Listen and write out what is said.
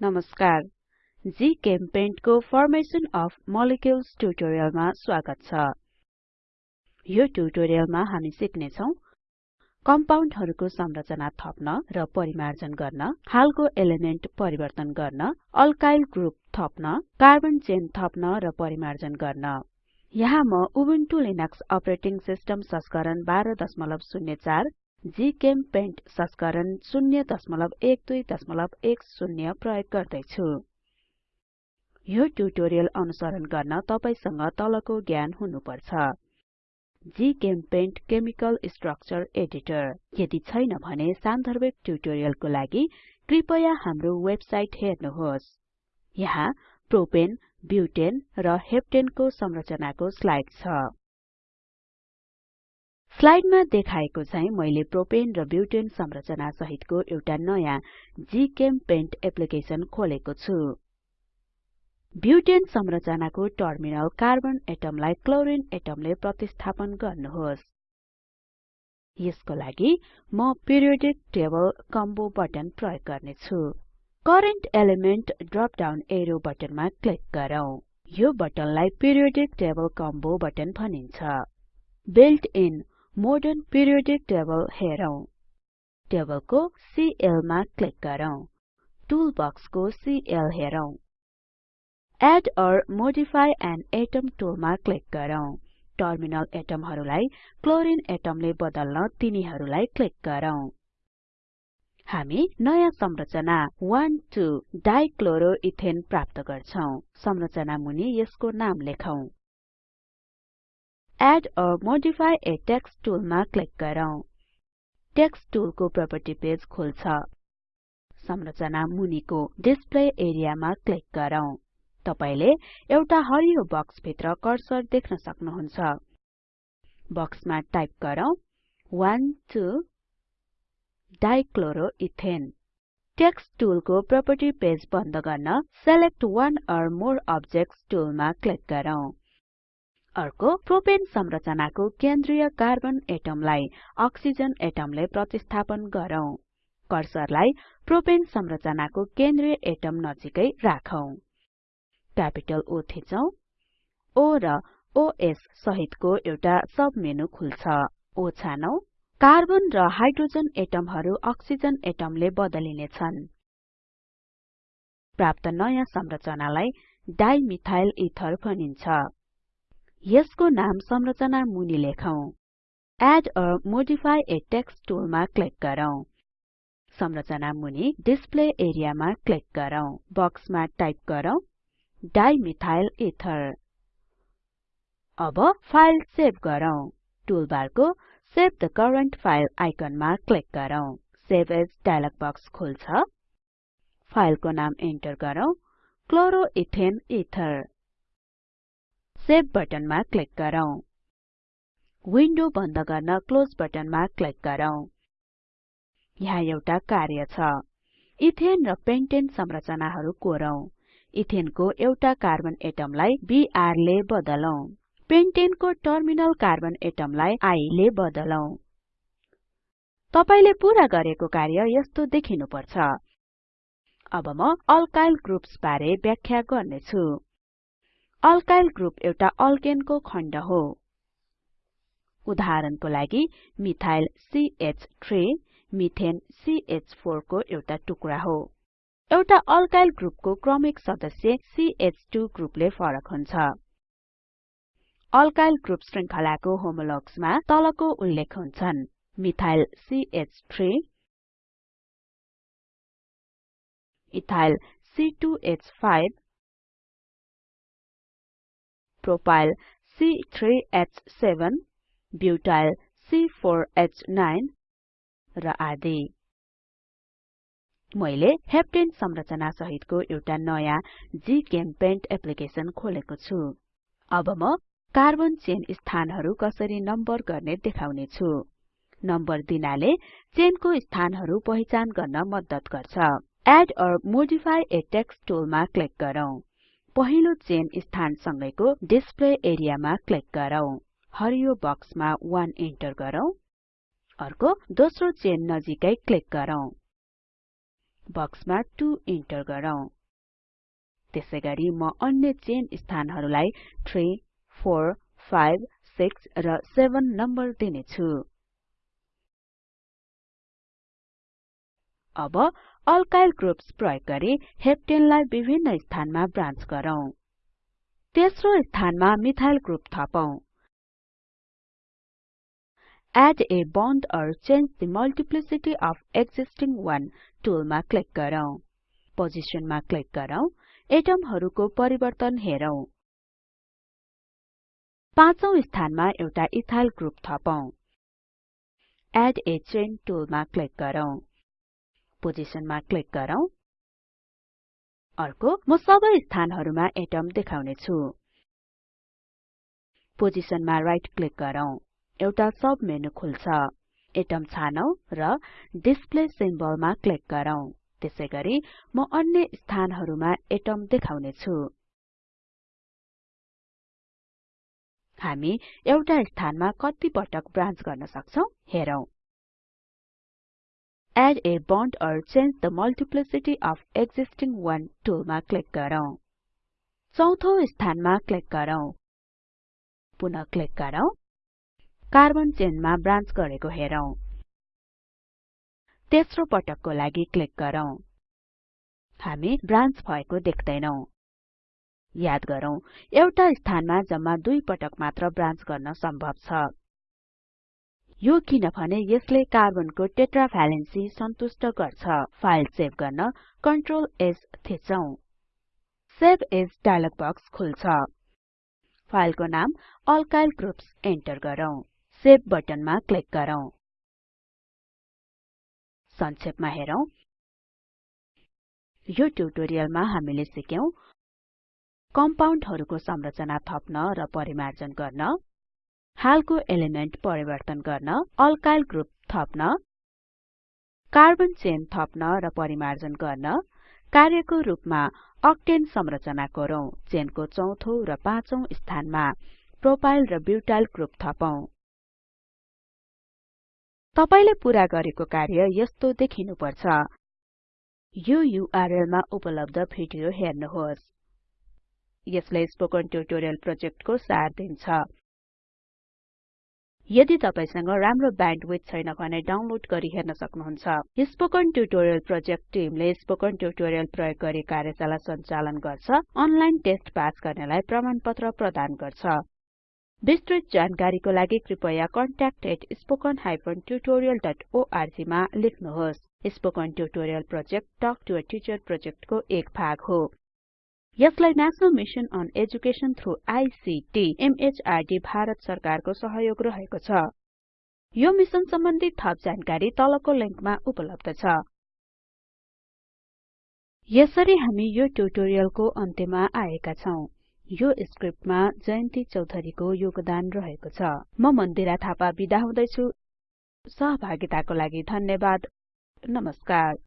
नमस्कार। जीचेम्पेन्ट को formation of molecules ट्युटोरियलमा स्वागत छ। यो ट्युटोरियलमा हामी सिक्ने छौं कम्पाउन्डहरुको संरचना थप्न र परिमार्जन गर्न हालको एलिमेन्ट परिवर्तन गर्न अल्काइल ग्रुप थप्न कार्बन चेन थप्न र परिमार्जन गर्न। यहाँ म उबुन्टु लिनक्स अपरेटिङ सिस्टम संस्करण 1204 जीचेम्पेन्ट संस्करण 01210 प्रयोग गर्दैछु। यो ट्युटोरियल अनुसरण गर्न तपाईसँग तलको ज्ञान हुनुपर्छ। GChemPaint chemical structure editor. यदि छैन भने सान्दर्भिक ट्युटोरियलको लागि कृपया हाम्रो वेबसाइट हेर्नुहोस्। यहाँ प्रोपेन ब्युटेन र हेप्टेनको संरचनाको स्लाइड छ। स्लाइडमा देखाएको चाहिँ मैले प्रोपेन र ब्युटेन संरचना सहितको एउटा नयाँ जीचेम्पेन्ट एप्लिकेसन खोलेको छु। ब्युटेन संरचनाको टर्मिनल कार्बन एटमलाई क्लोरिन एटमले प्रतिस्थापन गर्नुहोस्। यसको लागि म पिरियोडिक टेबल कम्बो बटन प्रयोग गर्ने छु current element drop down arrow बटनमा क्लिक गरौँ। यो बटनलाई पिरियोडिक टेबल कम्बो बटन भनिन्छ। Built in modern periodic table हेरौं। टेबलको सीएल मा क्लिक गरौँ। Tool बक्सको C L. Add or modify an atom टुलमा click गरौँ। टर्मिनल एटमहरुलाई क्लोरिन एटमले बदल्न तिनीहरुलाई क्लिक गरौँ। हामी नयाँ संरचना 1 2 डाइक्लोरोइथेन प्राप्त गर्छौं। संरचना मुनि यसको नाम लेखौं। एड modify a text टुलमा क्लिक गरौँ। टेक्स्ट टुलको प्रपर्टी पेज खुल्छ। संरचना मुनिको डिस्प्ले एरियामा क्लिक गरौँ। तपाईले एउटा हरियो बक्स भित्र कर्सर देख्न सक्नुहुन्छ। बक्समा टाइप गरौँ 1 2 डाइक्लोरोइथेन टेक्स्ट टुलको प्रपर्टी पेज बन्द गर्न select one or more objects टुलमा क्लिक गरौँ। अर्को प्रोपेन संरचनाको केन्द्रीय कार्बन एटमलाई अक्सिजन एटमले प्रतिस्थापन गरौँ। कर्सरलाई प्रोपेन संरचनाको केन्द्रीय एटम नजिकै राखौं। क्यापिटल O थिचौं। O र OS सहितको एउटा सब मेनु खुल्छ। O छानौं। कार्बन र हाइड्रोजन एटमहरु अक्सिजन एटमले बदलिने छन्। प्राप्त नयाँ संरचनालाई डाइमिथाइल इथर भनिन्छ। यसको नाम संरचना मुनि लेखौं। Add or modify a text टुलमा क्लिक गरौँ। संरचना मुनि डिस्प्ले एरियामा क्लिक गरौँ। बक्समा टाइप गरौँ डाइमिथाइल इथर अब फाइल सेभ गरौँ। टुलबारको सेभ द करेन्ट फाइल आइकनमा क्लिक गरौँ। सेभ एज डायलग बक्स खुल्छ। फाइलको नाम इन्टर गरौँ। क्लोरोइथेन इथर सेभ बटनमा क्लिक गरौँ। विन्डो बन्द गर्न क्लोज बटनमा क्लिक गरौँ। यहाँ एउटा कार्य छ। इथेन र पेन्टेन संरचनाहरु कोरौं। इथेनको एउटा कार्बन एटमलाई बीआर ले बदलौं। पेन्टेनको टर्मिनल कार्बन एटमलाई आई ले बदलौं। तपाईले पूरा गरेको कार्य यस्तो देखिनुपर्छ। अब म अल्काइल ग्रुप्स बारे व्याख्या गर्नेछु। अल्काइल ग्रुप एउटा अल्केनको खण्ड हो। उदाहरणको लागि मिथाइल CH3 मिथेन CH4 को एउटा टुक्रा हो। एउटा अल्काइल ग्रुपको क्रमिक सदस्य CH2 ग्रुपले फरक हुन्छ। अल्काइल ग्रुप श्रृंखलाको होमोलग्समा तलको उल्लेख हुन्छन्। Methyl CH3 ethyl C2H5 propyl C3H7 butyl C4H9 र आदि। मैले हेप्टेन संरचना सहितको एउटा नयाँ जीचेम्पेन्ट एप्लिकेसन खोलेको छु। अब म कार्बन चेन स्थानहरु कसरी नम्बर गर्ने देखाउने छु। नम्बर दिनाले चेनको स्थानहरु पहिचान गर्न मद्दत गर्छ। Add or modify a text click गरौँ। पहिलो चेन स्थान सँगैको डिस्प्ले एरियामा क्लिक गरौँ। हरियो बक्समा 1 इन्टर गरौँ। अर्को दोस्रो चेन नजिकै क्लिक गरौँ। बक्समा 2 इन्टर गरौँ। त्यसैगरी म अन्य चेन स्थानहरूलाई 3 4 5 6 र 7 नम्बर दिनेछु। अब अल्काइल ग्रुप्स प्रयोग गरी हेप्टेनलाई विभिन्न स्थानमा ब्रान्च गरौँ। तेस्रो स्थानमा मिथाइल ग्रुप थपौं। Add a bond or change the multiplicity of existing one टुलमा क्लिक गरौँ। पोजिसनमा क्लिक गरौँ। एटमहरुको परिवर्तन हेरौं। पाँचौं स्थानमा एउटा इथाइल ग्रुप थपौं। एड a chain टुलमा क्लिक गरौँ। पोजिसनमा क्लिक गरौँ। अर्को म सबै स्थानहरुमा एटम देखाउने छु पोजिसनमा राइट क्लिक गरौँ। एउटा सब मेनु खुल्छ। एटम छानौं र डिस्प्ले सिम्बलमा क्लिक गरौँ। त्यसैगरी म अन्य स्थानहरुमा एटम देखाउने छु हामी एउटा स्थानमा कति पटक गर्न Add a bond or change the multiplicity of existing one टुलमा क्लिक गरौँ चौथो स्थानमा क्लिक गरौँ पुनः क्लिक गरौँ कार्बन चेनमा ब्रान्च गरेको हेरौं तेस्रो पटकको लागि क्लिक गरौँ हामी ब्रान्च भएको देख्दैनौं याद गरौँ एउटा स्थानमा जम्मा दुई पटक मात्र ब्रान्च गर्न सम्भव छ यो किनभने यसले कार्बनको टेट्राभ्यालेन्सी सन्तुष्ट गर्छ। फाइल सेभ गर्न कन्ट्रोल S थिचौं सेभ एज डायलग बक्स खुल्छ। फाइलको नाम अल्काइल ग्रुप्स एन्टर गरौँ। सेभ बटनमा क्लिक गरौँ। संक्षेपमा हेरौं। यो ट्युटोरियलमा हामीले सिक्यौं कम्पाउन्डहरुको संरचना थप्न र परिमार्जन गर्न। हालको एलिमेन्ट परिवर्तन गर्न अल्काइल ग्रुप थप्न कार्बन चेन थप्न र परिमार्जन गर्न कार्यको रूपमा अक्टेन संरचना कोरौं चेनको चौथो र पाँचौं स्थानमा प्रोपाइल र ब्युटाइल ग्रुप थपौं। तपाईले पूरा गरेको कार्य यस्तो देखिनु पर्छ यो URL मा उपलब्ध भिडियो हेर्नुहोस्। यसले स्पोकन ट्युटोरियल प्रोजेक्टको सार दिन्छ। यदि तपाईसँग राम्रो ब्यान्डविड्थ छैन भने डाउनलोड गरी हेर्न सक्नुहुन्छ। स्पोकन ट्युटोरियल प्रोजेक्ट टिमले स्पोकन ट्युटोरियल प्रयोग गरी कार्यशाला सञ्चालन गर्छ अनलाइन टेस्ट पास गर्नेलाई प्रमाणपत्र प्रदान गर्छ। विस्तृत जानकारीको लागि कृपया contact@spoken tutorialorg मा लेख्नुहोस्। Spoken tutorial project talk to a teacher प्रोजेक्टको एक भाग हो। यसलाई national mission on education through ICT MHRD Bharat सरकारको सहयोग रहेको छ। यो मिशन सम्बन्धी थप जानकारी तलको लिंकमा उपलब्ध छ। यसरी हामी यो ट्युटोरियलको अन्त्यमा आएका छौं। यो स्क्रिप्टमा जयन्ती चौधरीको योगदान रहेको छ। म मन्दिरा थापा बिदा हुदैछु। सहभागिताको लागि धन्यवाद। नमस्कार।